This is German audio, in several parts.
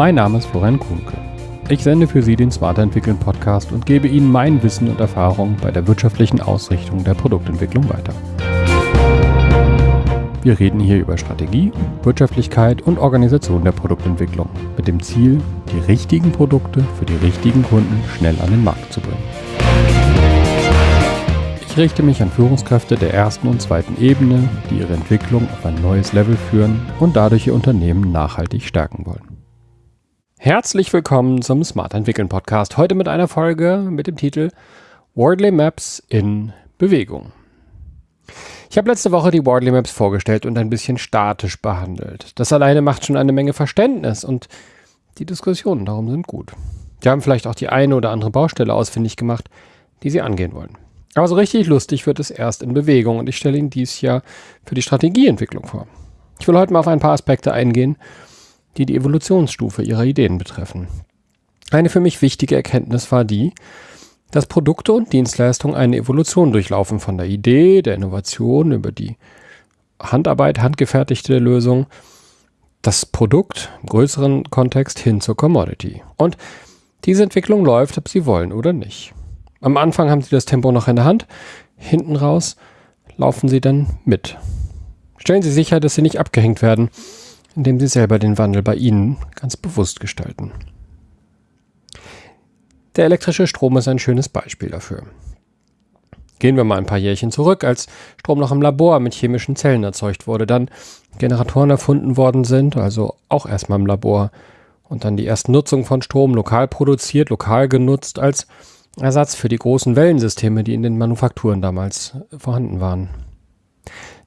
Mein Name ist Florian Kuhnke. Ich sende für Sie den Smarter Entwickeln Podcast und gebe Ihnen mein Wissen und Erfahrung bei der wirtschaftlichen Ausrichtung der Produktentwicklung weiter. Wir reden hier über Strategie, Wirtschaftlichkeit und Organisation der Produktentwicklung mit dem Ziel, die richtigen Produkte für die richtigen Kunden schnell an den Markt zu bringen. Ich richte mich an Führungskräfte der ersten und zweiten Ebene, die ihre Entwicklung auf ein neues Level führen und dadurch ihr Unternehmen nachhaltig stärken wollen. Herzlich willkommen zum Smart Entwickeln Podcast. Heute mit einer Folge mit dem Titel Wordley Maps in Bewegung. Ich habe letzte Woche die Wordley Maps vorgestellt und ein bisschen statisch behandelt. Das alleine macht schon eine Menge Verständnis und die Diskussionen darum sind gut. Sie haben vielleicht auch die eine oder andere Baustelle ausfindig gemacht, die Sie angehen wollen. Aber so richtig lustig wird es erst in Bewegung und ich stelle Ihnen dies Jahr für die Strategieentwicklung vor. Ich will heute mal auf ein paar Aspekte eingehen, die die Evolutionsstufe ihrer Ideen betreffen. Eine für mich wichtige Erkenntnis war die, dass Produkte und Dienstleistungen eine Evolution durchlaufen von der Idee, der Innovation über die Handarbeit, handgefertigte Lösung, das Produkt im größeren Kontext hin zur Commodity. Und diese Entwicklung läuft, ob Sie wollen oder nicht. Am Anfang haben Sie das Tempo noch in der Hand, hinten raus laufen Sie dann mit. Stellen Sie sicher, dass Sie nicht abgehängt werden indem sie selber den Wandel bei ihnen ganz bewusst gestalten. Der elektrische Strom ist ein schönes Beispiel dafür. Gehen wir mal ein paar Jährchen zurück, als Strom noch im Labor mit chemischen Zellen erzeugt wurde, dann Generatoren erfunden worden sind, also auch erstmal im Labor, und dann die ersten Nutzung von Strom lokal produziert, lokal genutzt als Ersatz für die großen Wellensysteme, die in den Manufakturen damals vorhanden waren.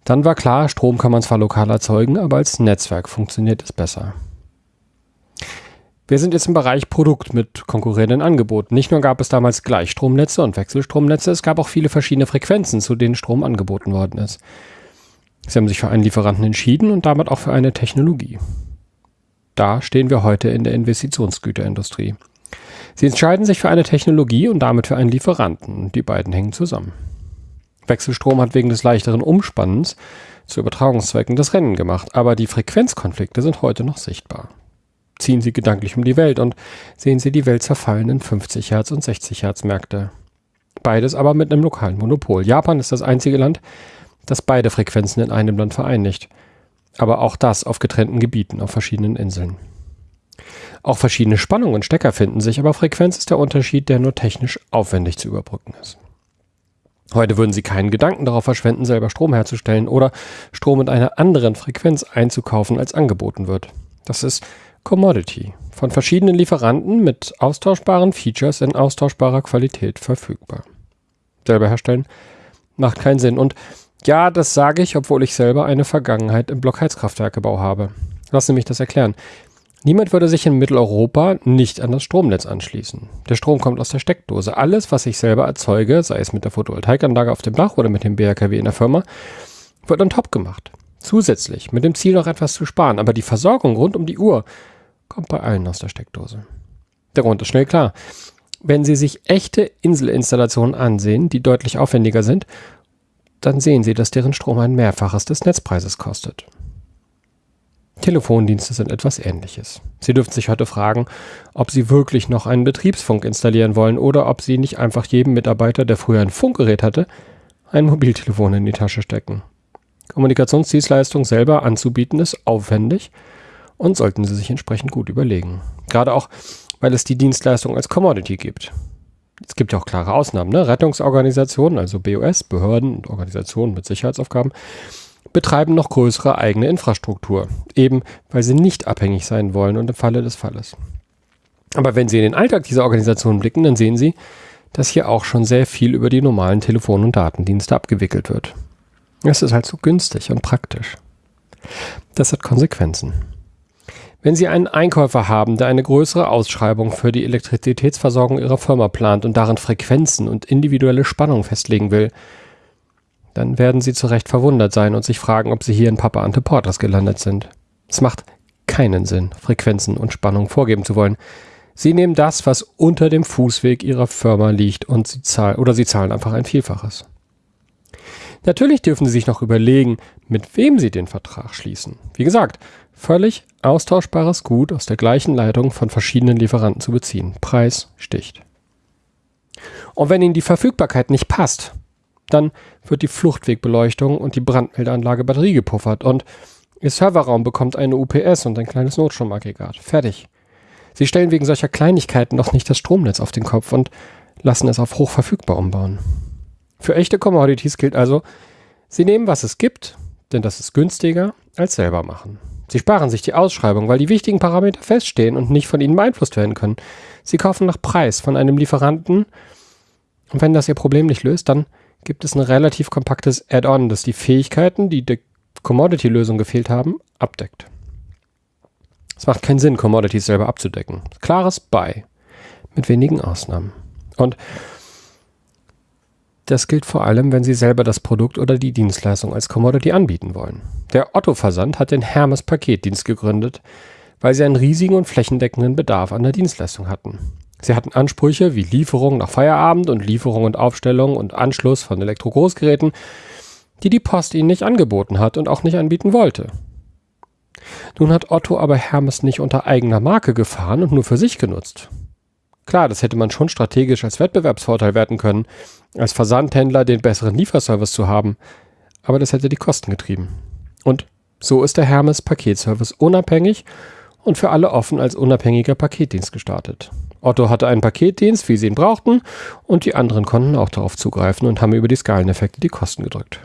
Dann war klar, Strom kann man zwar lokal erzeugen, aber als Netzwerk funktioniert es besser. Wir sind jetzt im Bereich Produkt mit konkurrierenden Angeboten. Nicht nur gab es damals Gleichstromnetze und Wechselstromnetze, es gab auch viele verschiedene Frequenzen, zu denen Strom angeboten worden ist. Sie haben sich für einen Lieferanten entschieden und damit auch für eine Technologie. Da stehen wir heute in der Investitionsgüterindustrie. Sie entscheiden sich für eine Technologie und damit für einen Lieferanten. Die beiden hängen zusammen. Wechselstrom hat wegen des leichteren Umspannens zu Übertragungszwecken das Rennen gemacht, aber die Frequenzkonflikte sind heute noch sichtbar. Ziehen Sie gedanklich um die Welt und sehen Sie die Welt zerfallen in 50 Hertz und 60 Hertz Märkte. Beides aber mit einem lokalen Monopol. Japan ist das einzige Land, das beide Frequenzen in einem Land vereinigt. Aber auch das auf getrennten Gebieten auf verschiedenen Inseln. Auch verschiedene Spannungen und Stecker finden sich, aber Frequenz ist der Unterschied, der nur technisch aufwendig zu überbrücken ist. Heute würden Sie keinen Gedanken darauf verschwenden, selber Strom herzustellen oder Strom mit einer anderen Frequenz einzukaufen, als angeboten wird. Das ist Commodity, von verschiedenen Lieferanten mit austauschbaren Features in austauschbarer Qualität verfügbar. Selber herstellen macht keinen Sinn. Und ja, das sage ich, obwohl ich selber eine Vergangenheit im Blockheizkraftwerkebau habe. Lassen Sie mich das erklären. Niemand würde sich in Mitteleuropa nicht an das Stromnetz anschließen. Der Strom kommt aus der Steckdose. Alles, was ich selber erzeuge, sei es mit der Photovoltaikanlage auf dem Dach oder mit dem BRKW in der Firma, wird on top gemacht. Zusätzlich, mit dem Ziel noch etwas zu sparen. Aber die Versorgung rund um die Uhr kommt bei allen aus der Steckdose. Der Grund ist schnell klar. Wenn Sie sich echte Inselinstallationen ansehen, die deutlich aufwendiger sind, dann sehen Sie, dass deren Strom ein Mehrfaches des Netzpreises kostet. Telefondienste sind etwas ähnliches. Sie dürfen sich heute fragen, ob Sie wirklich noch einen Betriebsfunk installieren wollen oder ob Sie nicht einfach jedem Mitarbeiter, der früher ein Funkgerät hatte, ein Mobiltelefon in die Tasche stecken. Kommunikationsdienstleistung selber anzubieten ist aufwendig und sollten Sie sich entsprechend gut überlegen. Gerade auch, weil es die Dienstleistung als Commodity gibt. Es gibt ja auch klare Ausnahmen. Ne? Rettungsorganisationen, also BOS, Behörden und Organisationen mit Sicherheitsaufgaben, betreiben noch größere eigene Infrastruktur, eben weil sie nicht abhängig sein wollen und im Falle des Falles. Aber wenn Sie in den Alltag dieser Organisation blicken, dann sehen Sie, dass hier auch schon sehr viel über die normalen Telefon- und Datendienste abgewickelt wird. Es ist halt so günstig und praktisch. Das hat Konsequenzen. Wenn Sie einen Einkäufer haben, der eine größere Ausschreibung für die Elektrizitätsversorgung Ihrer Firma plant und darin Frequenzen und individuelle Spannung festlegen will, dann werden sie zu Recht verwundert sein und sich fragen, ob sie hier in Papa Ante Porters gelandet sind. Es macht keinen Sinn, Frequenzen und Spannung vorgeben zu wollen. Sie nehmen das, was unter dem Fußweg ihrer Firma liegt und sie zahlen oder sie zahlen einfach ein Vielfaches. Natürlich dürfen Sie sich noch überlegen, mit wem Sie den Vertrag schließen. Wie gesagt, völlig austauschbares Gut aus der gleichen Leitung von verschiedenen Lieferanten zu beziehen. Preis sticht. Und wenn Ihnen die Verfügbarkeit nicht passt, dann wird die Fluchtwegbeleuchtung und die Brandmeldeanlage Batterie gepuffert und Ihr Serverraum bekommt eine UPS und ein kleines Notstromaggregat. Fertig. Sie stellen wegen solcher Kleinigkeiten noch nicht das Stromnetz auf den Kopf und lassen es auf hochverfügbar umbauen. Für echte Commodities gilt also, Sie nehmen, was es gibt, denn das ist günstiger als selber machen. Sie sparen sich die Ausschreibung, weil die wichtigen Parameter feststehen und nicht von ihnen beeinflusst werden können. Sie kaufen nach Preis von einem Lieferanten und wenn das ihr Problem nicht löst, dann gibt es ein relativ kompaktes Add-on, das die Fähigkeiten, die der Commodity-Lösung gefehlt haben, abdeckt. Es macht keinen Sinn, Commodities selber abzudecken. Klares Buy. Mit wenigen Ausnahmen. Und das gilt vor allem, wenn Sie selber das Produkt oder die Dienstleistung als Commodity anbieten wollen. Der Otto-Versand hat den Hermes Paketdienst gegründet, weil sie einen riesigen und flächendeckenden Bedarf an der Dienstleistung hatten. Sie hatten Ansprüche wie Lieferung nach Feierabend und Lieferung und Aufstellung und Anschluss von Elektrogroßgeräten, die die Post ihnen nicht angeboten hat und auch nicht anbieten wollte. Nun hat Otto aber Hermes nicht unter eigener Marke gefahren und nur für sich genutzt. Klar, das hätte man schon strategisch als Wettbewerbsvorteil werten können, als Versandhändler den besseren Lieferservice zu haben, aber das hätte die Kosten getrieben. Und so ist der Hermes Paketservice unabhängig und für alle offen als unabhängiger Paketdienst gestartet. Otto hatte einen Paketdienst, wie sie ihn brauchten, und die anderen konnten auch darauf zugreifen und haben über die Skaleneffekte die Kosten gedrückt.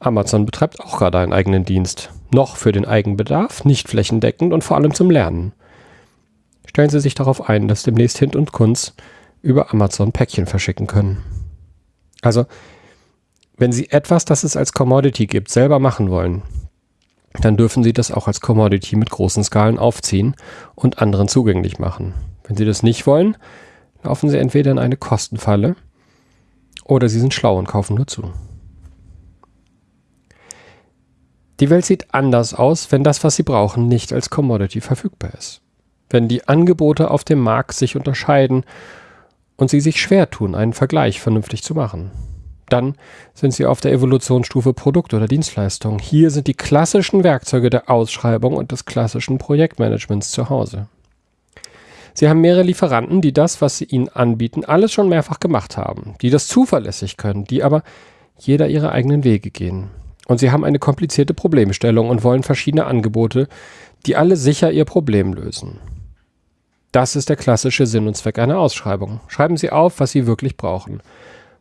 Amazon betreibt auch gerade einen eigenen Dienst. Noch für den Eigenbedarf, nicht flächendeckend und vor allem zum Lernen. Stellen Sie sich darauf ein, dass demnächst Hint und Kunz über Amazon Päckchen verschicken können. Also, wenn Sie etwas, das es als Commodity gibt, selber machen wollen, dann dürfen Sie das auch als Commodity mit großen Skalen aufziehen und anderen zugänglich machen. Wenn Sie das nicht wollen, laufen Sie entweder in eine Kostenfalle oder Sie sind schlau und kaufen nur zu. Die Welt sieht anders aus, wenn das, was Sie brauchen, nicht als Commodity verfügbar ist. Wenn die Angebote auf dem Markt sich unterscheiden und Sie sich schwer tun, einen Vergleich vernünftig zu machen. Dann sind Sie auf der Evolutionsstufe Produkt oder Dienstleistung. Hier sind die klassischen Werkzeuge der Ausschreibung und des klassischen Projektmanagements zu Hause. Sie haben mehrere Lieferanten, die das, was sie Ihnen anbieten, alles schon mehrfach gemacht haben, die das zuverlässig können, die aber jeder ihre eigenen Wege gehen. Und Sie haben eine komplizierte Problemstellung und wollen verschiedene Angebote, die alle sicher Ihr Problem lösen. Das ist der klassische Sinn und Zweck einer Ausschreibung. Schreiben Sie auf, was Sie wirklich brauchen.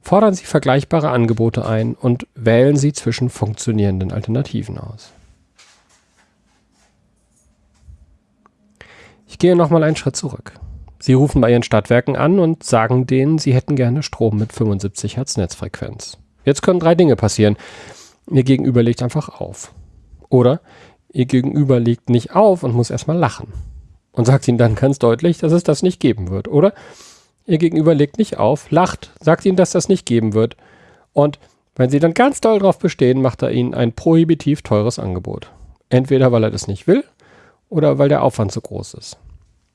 Fordern Sie vergleichbare Angebote ein und wählen Sie zwischen funktionierenden Alternativen aus. Ich gehe nochmal einen Schritt zurück. Sie rufen bei Ihren Stadtwerken an und sagen denen, Sie hätten gerne Strom mit 75 Hertz Netzfrequenz. Jetzt können drei Dinge passieren. Ihr Gegenüber legt einfach auf. Oder Ihr Gegenüber legt nicht auf und muss erstmal lachen und sagt ihnen dann ganz deutlich, dass es das nicht geben wird. Oder ihr Gegenüber legt nicht auf, lacht, sagt ihnen, dass das nicht geben wird. Und wenn sie dann ganz doll drauf bestehen, macht er ihnen ein prohibitiv teures Angebot. Entweder weil er das nicht will oder weil der Aufwand zu groß ist.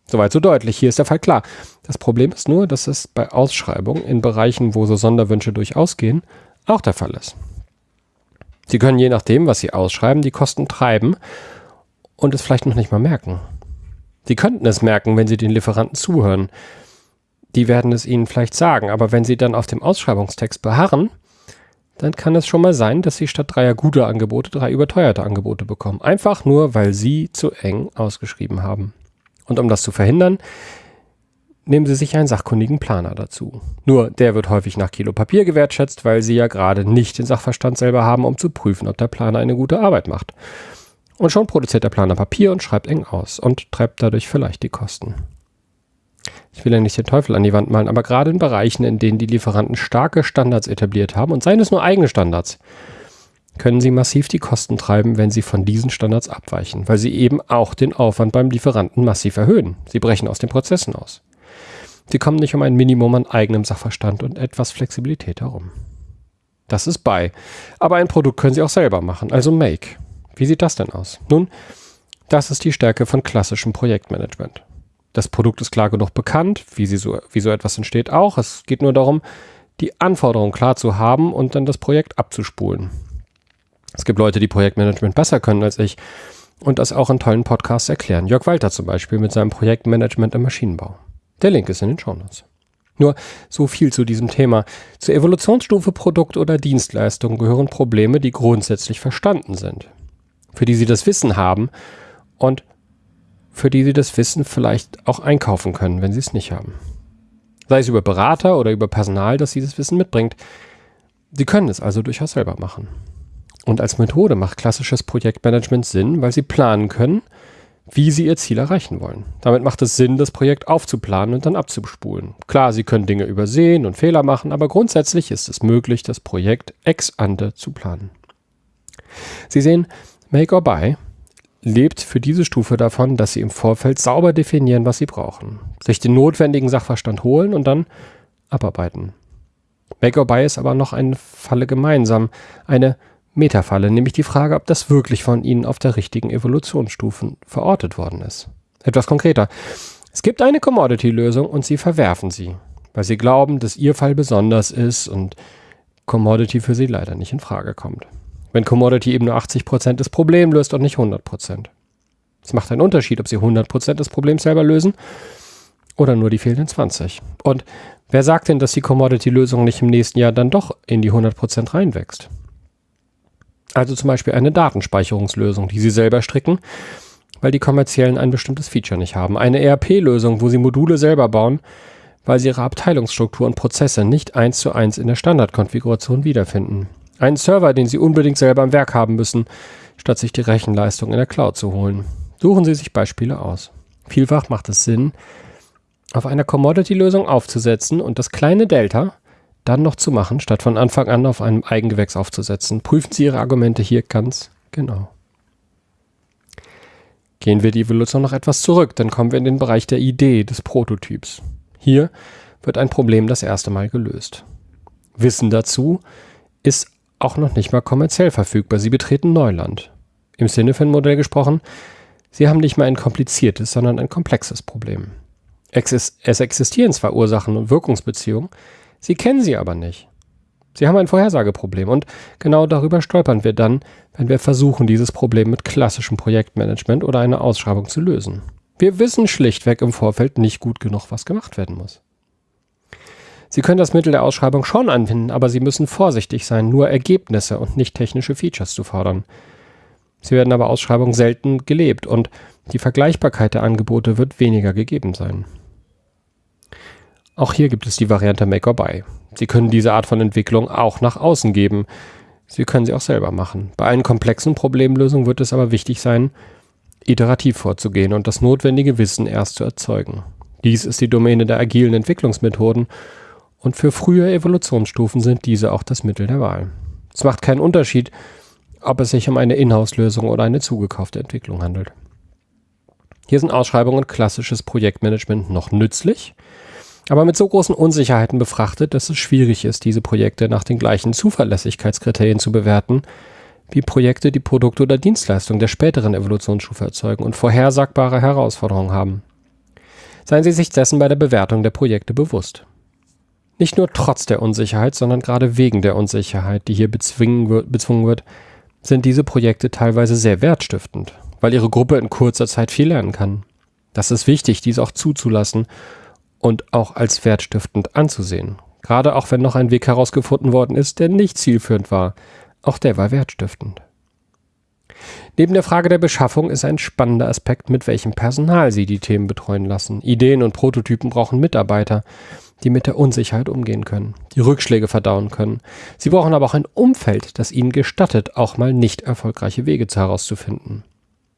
Soweit so deutlich. Hier ist der Fall klar. Das Problem ist nur, dass es bei Ausschreibungen in Bereichen, wo so Sonderwünsche durchaus gehen, auch der Fall ist. Sie können je nachdem, was Sie ausschreiben, die Kosten treiben und es vielleicht noch nicht mal merken. Sie könnten es merken, wenn Sie den Lieferanten zuhören. Die werden es Ihnen vielleicht sagen, aber wenn Sie dann auf dem Ausschreibungstext beharren, dann kann es schon mal sein, dass Sie statt dreier guter Angebote drei überteuerte Angebote bekommen. Einfach nur, weil Sie zu eng ausgeschrieben haben. Und um das zu verhindern, nehmen Sie sich einen sachkundigen Planer dazu. Nur der wird häufig nach Kilo Papier gewertschätzt, weil Sie ja gerade nicht den Sachverstand selber haben, um zu prüfen, ob der Planer eine gute Arbeit macht. Und schon produziert der Planer Papier und schreibt eng aus und treibt dadurch vielleicht die Kosten. Ich will ja nicht den Teufel an die Wand malen, aber gerade in Bereichen, in denen die Lieferanten starke Standards etabliert haben, und seien es nur eigene Standards, können sie massiv die Kosten treiben, wenn sie von diesen Standards abweichen, weil sie eben auch den Aufwand beim Lieferanten massiv erhöhen. Sie brechen aus den Prozessen aus. Sie kommen nicht um ein Minimum an eigenem Sachverstand und etwas Flexibilität herum. Das ist bei. Aber ein Produkt können Sie auch selber machen, also Make. Wie sieht das denn aus? Nun, das ist die Stärke von klassischem Projektmanagement. Das Produkt ist klar genug bekannt, wie, sie so, wie so etwas entsteht auch. Es geht nur darum, die Anforderungen klar zu haben und dann das Projekt abzuspulen. Es gibt Leute, die Projektmanagement besser können als ich. und das auch in tollen Podcasts erklären. Jörg Walter zum Beispiel mit seinem Projektmanagement im Maschinenbau. Der Link ist in den Shownotes. Nur so viel zu diesem Thema. Zur Evolutionsstufe Produkt oder Dienstleistung gehören Probleme, die grundsätzlich verstanden sind, für die Sie das Wissen haben und für die Sie das Wissen vielleicht auch einkaufen können, wenn Sie es nicht haben. Sei es über Berater oder über Personal, das dieses Wissen mitbringt. Sie können es also durchaus selber machen. Und als Methode macht klassisches Projektmanagement Sinn, weil Sie planen können, wie Sie Ihr Ziel erreichen wollen. Damit macht es Sinn, das Projekt aufzuplanen und dann abzuspulen. Klar, Sie können Dinge übersehen und Fehler machen, aber grundsätzlich ist es möglich, das Projekt ex ante zu planen. Sie sehen, Make or Buy lebt für diese Stufe davon, dass Sie im Vorfeld sauber definieren, was Sie brauchen, sich den notwendigen Sachverstand holen und dann abarbeiten. Make or Buy ist aber noch eine Falle gemeinsam, eine Metafalle, nämlich die Frage, ob das wirklich von Ihnen auf der richtigen Evolutionsstufe verortet worden ist. Etwas konkreter. Es gibt eine Commodity-Lösung und Sie verwerfen sie, weil Sie glauben, dass Ihr Fall besonders ist und Commodity für Sie leider nicht in Frage kommt. Wenn Commodity eben nur 80% des Problems löst und nicht 100%. Es macht einen Unterschied, ob Sie 100% des Problems selber lösen oder nur die fehlenden 20. Und wer sagt denn, dass die Commodity-Lösung nicht im nächsten Jahr dann doch in die 100% reinwächst? Also zum Beispiel eine Datenspeicherungslösung, die Sie selber stricken, weil die kommerziellen ein bestimmtes Feature nicht haben. Eine ERP-Lösung, wo Sie Module selber bauen, weil Sie Ihre Abteilungsstruktur und Prozesse nicht eins zu eins in der Standardkonfiguration wiederfinden. Einen Server, den Sie unbedingt selber am Werk haben müssen, statt sich die Rechenleistung in der Cloud zu holen. Suchen Sie sich Beispiele aus. Vielfach macht es Sinn, auf einer Commodity-Lösung aufzusetzen und das kleine Delta dann noch zu machen, statt von Anfang an auf einem Eigengewächs aufzusetzen. Prüfen Sie Ihre Argumente hier ganz genau. Gehen wir die Evolution noch etwas zurück, dann kommen wir in den Bereich der Idee, des Prototyps. Hier wird ein Problem das erste Mal gelöst. Wissen dazu ist auch noch nicht mal kommerziell verfügbar. Sie betreten Neuland. Im Cinefin-Modell gesprochen, Sie haben nicht mal ein kompliziertes, sondern ein komplexes Problem. Es existieren zwar Ursachen und Wirkungsbeziehungen, Sie kennen sie aber nicht. Sie haben ein Vorhersageproblem und genau darüber stolpern wir dann, wenn wir versuchen, dieses Problem mit klassischem Projektmanagement oder einer Ausschreibung zu lösen. Wir wissen schlichtweg im Vorfeld nicht gut genug, was gemacht werden muss. Sie können das Mittel der Ausschreibung schon anwenden, aber Sie müssen vorsichtig sein, nur Ergebnisse und nicht technische Features zu fordern. Sie werden aber Ausschreibungen selten gelebt und die Vergleichbarkeit der Angebote wird weniger gegeben sein. Auch hier gibt es die Variante Make or Buy. Sie können diese Art von Entwicklung auch nach außen geben. Sie können sie auch selber machen. Bei einer komplexen Problemlösung wird es aber wichtig sein, iterativ vorzugehen und das notwendige Wissen erst zu erzeugen. Dies ist die Domäne der agilen Entwicklungsmethoden und für frühe Evolutionsstufen sind diese auch das Mittel der Wahl. Es macht keinen Unterschied, ob es sich um eine Inhouse-Lösung oder eine zugekaufte Entwicklung handelt. Hier sind Ausschreibungen und klassisches Projektmanagement noch nützlich, aber mit so großen Unsicherheiten befrachtet, dass es schwierig ist, diese Projekte nach den gleichen Zuverlässigkeitskriterien zu bewerten, wie Projekte, die Produkte oder Dienstleistungen der späteren Evolutionsstufe erzeugen und vorhersagbare Herausforderungen haben. Seien Sie sich dessen bei der Bewertung der Projekte bewusst. Nicht nur trotz der Unsicherheit, sondern gerade wegen der Unsicherheit, die hier bezwungen wird, sind diese Projekte teilweise sehr wertstiftend, weil ihre Gruppe in kurzer Zeit viel lernen kann. Das ist wichtig, dies auch zuzulassen und auch als wertstiftend anzusehen. Gerade auch wenn noch ein Weg herausgefunden worden ist, der nicht zielführend war. Auch der war wertstiftend. Neben der Frage der Beschaffung ist ein spannender Aspekt, mit welchem Personal Sie die Themen betreuen lassen. Ideen und Prototypen brauchen Mitarbeiter, die mit der Unsicherheit umgehen können, die Rückschläge verdauen können. Sie brauchen aber auch ein Umfeld, das ihnen gestattet, auch mal nicht erfolgreiche Wege herauszufinden.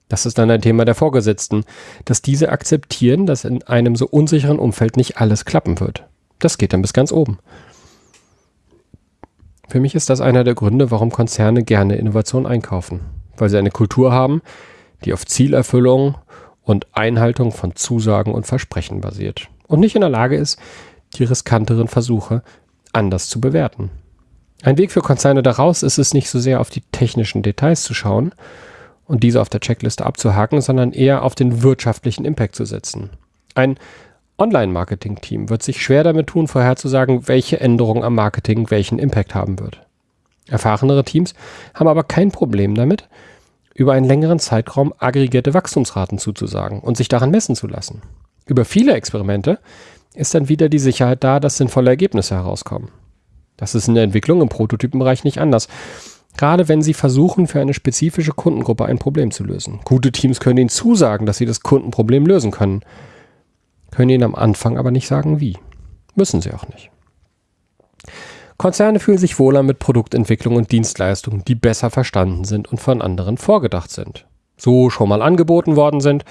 Das ist dann ein Thema der Vorgesetzten, dass diese akzeptieren, dass in einem so unsicheren Umfeld nicht alles klappen wird. Das geht dann bis ganz oben. Für mich ist das einer der Gründe, warum Konzerne gerne Innovation einkaufen, weil sie eine Kultur haben, die auf Zielerfüllung und Einhaltung von Zusagen und Versprechen basiert und nicht in der Lage ist, die riskanteren Versuche anders zu bewerten. Ein Weg für Konzerne daraus ist es nicht so sehr auf die technischen Details zu schauen, und diese auf der Checkliste abzuhaken, sondern eher auf den wirtschaftlichen Impact zu setzen. Ein Online-Marketing-Team wird sich schwer damit tun, vorherzusagen, welche Änderung am Marketing welchen Impact haben wird. Erfahrenere Teams haben aber kein Problem damit, über einen längeren Zeitraum aggregierte Wachstumsraten zuzusagen und sich daran messen zu lassen. Über viele Experimente ist dann wieder die Sicherheit da, dass sinnvolle Ergebnisse herauskommen. Das ist in der Entwicklung im Prototypenbereich nicht anders. Gerade wenn Sie versuchen, für eine spezifische Kundengruppe ein Problem zu lösen. Gute Teams können Ihnen zusagen, dass sie das Kundenproblem lösen können, können Ihnen am Anfang aber nicht sagen, wie. Müssen sie auch nicht. Konzerne fühlen sich wohler mit Produktentwicklung und Dienstleistungen, die besser verstanden sind und von anderen vorgedacht sind. So schon mal angeboten worden sind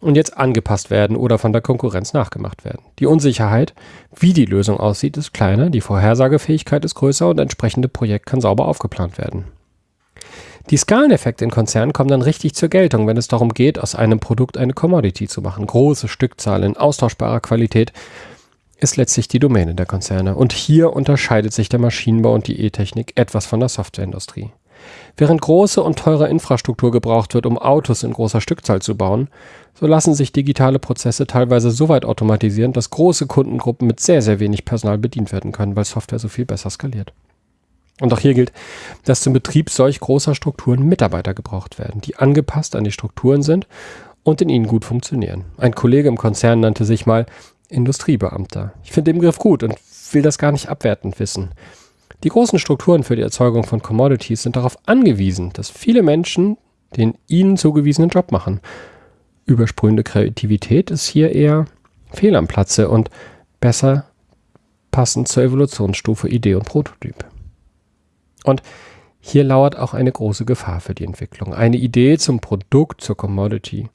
und jetzt angepasst werden oder von der Konkurrenz nachgemacht werden. Die Unsicherheit, wie die Lösung aussieht, ist kleiner, die Vorhersagefähigkeit ist größer und entsprechende Projekt kann sauber aufgeplant werden. Die Skaleneffekte in Konzernen kommen dann richtig zur Geltung, wenn es darum geht, aus einem Produkt eine Commodity zu machen. Große Stückzahlen in austauschbarer Qualität ist letztlich die Domäne der Konzerne. Und hier unterscheidet sich der Maschinenbau und die E-Technik etwas von der Softwareindustrie. Während große und teure Infrastruktur gebraucht wird, um Autos in großer Stückzahl zu bauen, so lassen sich digitale Prozesse teilweise so weit automatisieren, dass große Kundengruppen mit sehr, sehr wenig Personal bedient werden können, weil Software so viel besser skaliert. Und auch hier gilt, dass zum Betrieb solch großer Strukturen Mitarbeiter gebraucht werden, die angepasst an die Strukturen sind und in ihnen gut funktionieren. Ein Kollege im Konzern nannte sich mal Industriebeamter. Ich finde den Begriff gut und will das gar nicht abwertend wissen. Die großen Strukturen für die Erzeugung von Commodities sind darauf angewiesen, dass viele Menschen den ihnen zugewiesenen Job machen. Übersprühende Kreativität ist hier eher fehl am Platze und besser passend zur Evolutionsstufe Idee und Prototyp. Und hier lauert auch eine große Gefahr für die Entwicklung. Eine Idee zum Produkt, zur Commodity.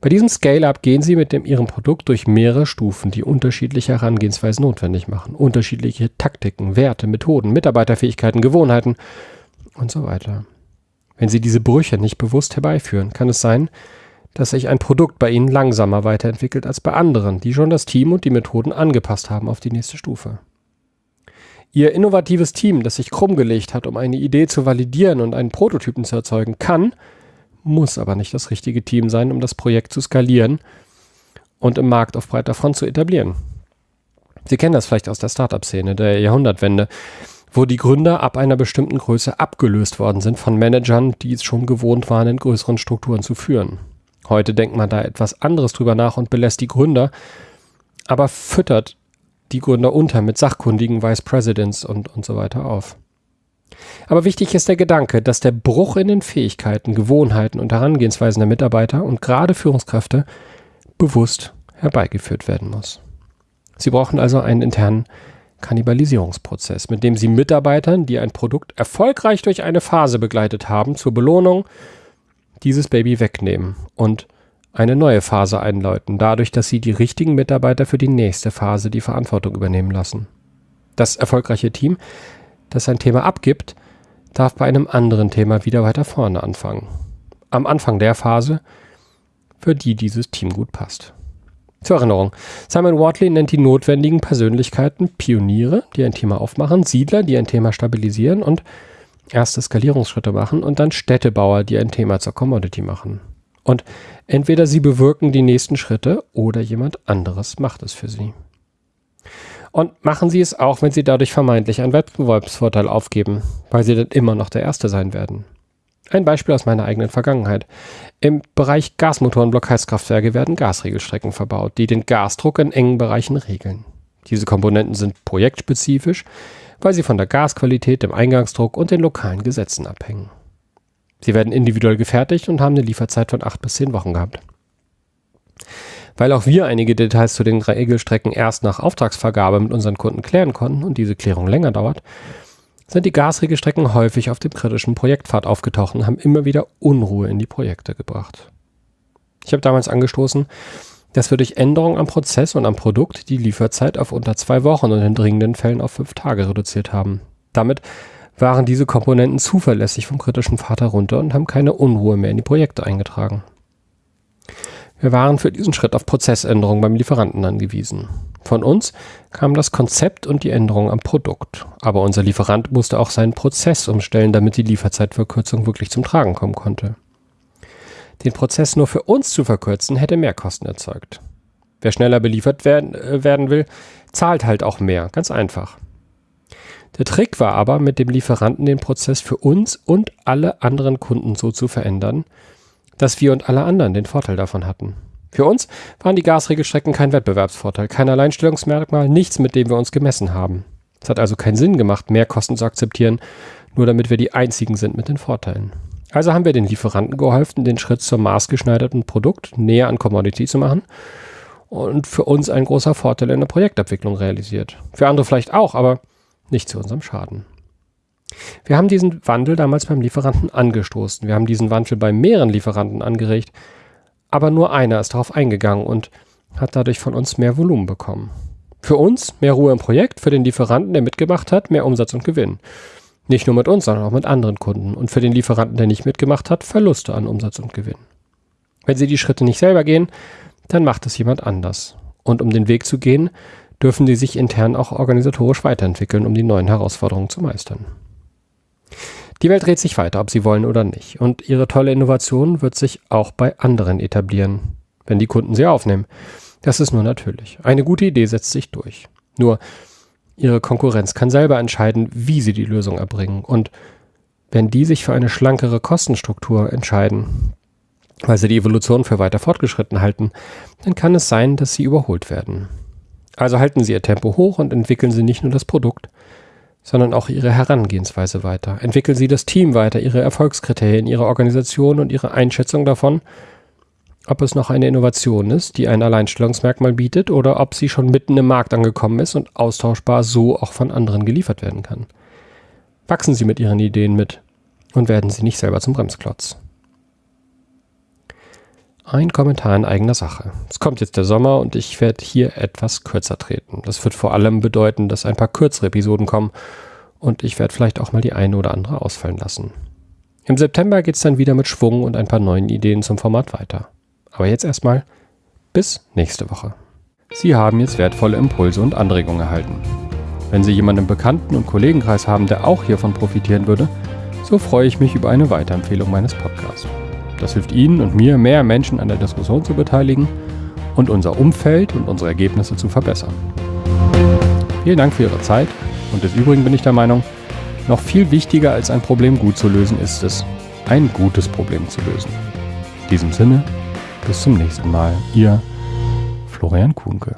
Bei diesem Scale-up gehen Sie mit dem, Ihrem Produkt durch mehrere Stufen, die unterschiedliche Herangehensweisen notwendig machen. Unterschiedliche Taktiken, Werte, Methoden, Mitarbeiterfähigkeiten, Gewohnheiten und so weiter. Wenn Sie diese Brüche nicht bewusst herbeiführen, kann es sein, dass sich ein Produkt bei Ihnen langsamer weiterentwickelt als bei anderen, die schon das Team und die Methoden angepasst haben auf die nächste Stufe. Ihr innovatives Team, das sich krumm gelegt hat, um eine Idee zu validieren und einen Prototypen zu erzeugen, kann muss aber nicht das richtige Team sein, um das Projekt zu skalieren und im Markt auf breiter Front zu etablieren. Sie kennen das vielleicht aus der Startup-Szene der Jahrhundertwende, wo die Gründer ab einer bestimmten Größe abgelöst worden sind von Managern, die es schon gewohnt waren, in größeren Strukturen zu führen. Heute denkt man da etwas anderes drüber nach und belässt die Gründer, aber füttert die Gründer unter mit sachkundigen Vice Presidents und, und so weiter auf. Aber wichtig ist der Gedanke, dass der Bruch in den Fähigkeiten, Gewohnheiten und Herangehensweisen der Mitarbeiter und gerade Führungskräfte bewusst herbeigeführt werden muss. Sie brauchen also einen internen Kannibalisierungsprozess, mit dem Sie Mitarbeitern, die ein Produkt erfolgreich durch eine Phase begleitet haben, zur Belohnung dieses Baby wegnehmen und eine neue Phase einläuten, dadurch, dass Sie die richtigen Mitarbeiter für die nächste Phase die Verantwortung übernehmen lassen. Das erfolgreiche Team das ein Thema abgibt, darf bei einem anderen Thema wieder weiter vorne anfangen. Am Anfang der Phase, für die dieses Team gut passt. Zur Erinnerung, Simon Wortley nennt die notwendigen Persönlichkeiten Pioniere, die ein Thema aufmachen, Siedler, die ein Thema stabilisieren und erste Skalierungsschritte machen und dann Städtebauer, die ein Thema zur Commodity machen. Und entweder sie bewirken die nächsten Schritte oder jemand anderes macht es für sie. Und machen Sie es auch, wenn Sie dadurch vermeintlich einen Wettbewerbsvorteil aufgeben, weil Sie dann immer noch der Erste sein werden. Ein Beispiel aus meiner eigenen Vergangenheit. Im Bereich Gasmotoren-Blockheizkraftwerke werden Gasregelstrecken verbaut, die den Gasdruck in engen Bereichen regeln. Diese Komponenten sind projektspezifisch, weil sie von der Gasqualität, dem Eingangsdruck und den lokalen Gesetzen abhängen. Sie werden individuell gefertigt und haben eine Lieferzeit von acht bis zehn Wochen gehabt. Weil auch wir einige Details zu den Regelstrecken erst nach Auftragsvergabe mit unseren Kunden klären konnten und diese Klärung länger dauert, sind die Gasregelstrecken häufig auf dem kritischen Projektpfad aufgetaucht und haben immer wieder Unruhe in die Projekte gebracht. Ich habe damals angestoßen, dass wir durch Änderungen am Prozess und am Produkt die Lieferzeit auf unter zwei Wochen und in dringenden Fällen auf fünf Tage reduziert haben. Damit waren diese Komponenten zuverlässig vom kritischen Pfad herunter und haben keine Unruhe mehr in die Projekte eingetragen. Wir waren für diesen Schritt auf Prozessänderungen beim Lieferanten angewiesen. Von uns kam das Konzept und die Änderung am Produkt. Aber unser Lieferant musste auch seinen Prozess umstellen, damit die Lieferzeitverkürzung wirklich zum Tragen kommen konnte. Den Prozess nur für uns zu verkürzen, hätte Mehrkosten erzeugt. Wer schneller beliefert werden, äh, werden will, zahlt halt auch mehr. Ganz einfach. Der Trick war aber, mit dem Lieferanten den Prozess für uns und alle anderen Kunden so zu verändern, dass wir und alle anderen den Vorteil davon hatten. Für uns waren die Gasregelstrecken kein Wettbewerbsvorteil, kein Alleinstellungsmerkmal, nichts, mit dem wir uns gemessen haben. Es hat also keinen Sinn gemacht, mehr Kosten zu akzeptieren, nur damit wir die einzigen sind mit den Vorteilen. Also haben wir den Lieferanten geholfen, den Schritt zum maßgeschneiderten Produkt näher an Commodity zu machen und für uns ein großer Vorteil in der Projektabwicklung realisiert. Für andere vielleicht auch, aber nicht zu unserem Schaden. Wir haben diesen Wandel damals beim Lieferanten angestoßen. Wir haben diesen Wandel bei mehreren Lieferanten angeregt, aber nur einer ist darauf eingegangen und hat dadurch von uns mehr Volumen bekommen. Für uns mehr Ruhe im Projekt, für den Lieferanten, der mitgemacht hat, mehr Umsatz und Gewinn. Nicht nur mit uns, sondern auch mit anderen Kunden. Und für den Lieferanten, der nicht mitgemacht hat, Verluste an Umsatz und Gewinn. Wenn Sie die Schritte nicht selber gehen, dann macht es jemand anders. Und um den Weg zu gehen, dürfen Sie sich intern auch organisatorisch weiterentwickeln, um die neuen Herausforderungen zu meistern. Die Welt dreht sich weiter, ob Sie wollen oder nicht. Und Ihre tolle Innovation wird sich auch bei anderen etablieren, wenn die Kunden sie aufnehmen. Das ist nur natürlich. Eine gute Idee setzt sich durch. Nur, Ihre Konkurrenz kann selber entscheiden, wie sie die Lösung erbringen. Und wenn die sich für eine schlankere Kostenstruktur entscheiden, weil sie die Evolution für weiter fortgeschritten halten, dann kann es sein, dass sie überholt werden. Also halten Sie Ihr Tempo hoch und entwickeln Sie nicht nur das Produkt, sondern auch Ihre Herangehensweise weiter. Entwickeln Sie das Team weiter, Ihre Erfolgskriterien, Ihre Organisation und Ihre Einschätzung davon, ob es noch eine Innovation ist, die ein Alleinstellungsmerkmal bietet, oder ob sie schon mitten im Markt angekommen ist und austauschbar so auch von anderen geliefert werden kann. Wachsen Sie mit Ihren Ideen mit und werden Sie nicht selber zum Bremsklotz. Ein Kommentar in eigener Sache. Es kommt jetzt der Sommer und ich werde hier etwas kürzer treten. Das wird vor allem bedeuten, dass ein paar kürzere Episoden kommen und ich werde vielleicht auch mal die eine oder andere ausfallen lassen. Im September geht es dann wieder mit Schwung und ein paar neuen Ideen zum Format weiter. Aber jetzt erstmal bis nächste Woche. Sie haben jetzt wertvolle Impulse und Anregungen erhalten. Wenn Sie jemanden im Bekannten- und Kollegenkreis haben, der auch hiervon profitieren würde, so freue ich mich über eine Weiterempfehlung meines Podcasts. Das hilft Ihnen und mir, mehr Menschen an der Diskussion zu beteiligen und unser Umfeld und unsere Ergebnisse zu verbessern. Vielen Dank für Ihre Zeit und des Übrigen bin ich der Meinung, noch viel wichtiger als ein Problem gut zu lösen ist es, ein gutes Problem zu lösen. In diesem Sinne, bis zum nächsten Mal. Ihr Florian Kuhnke.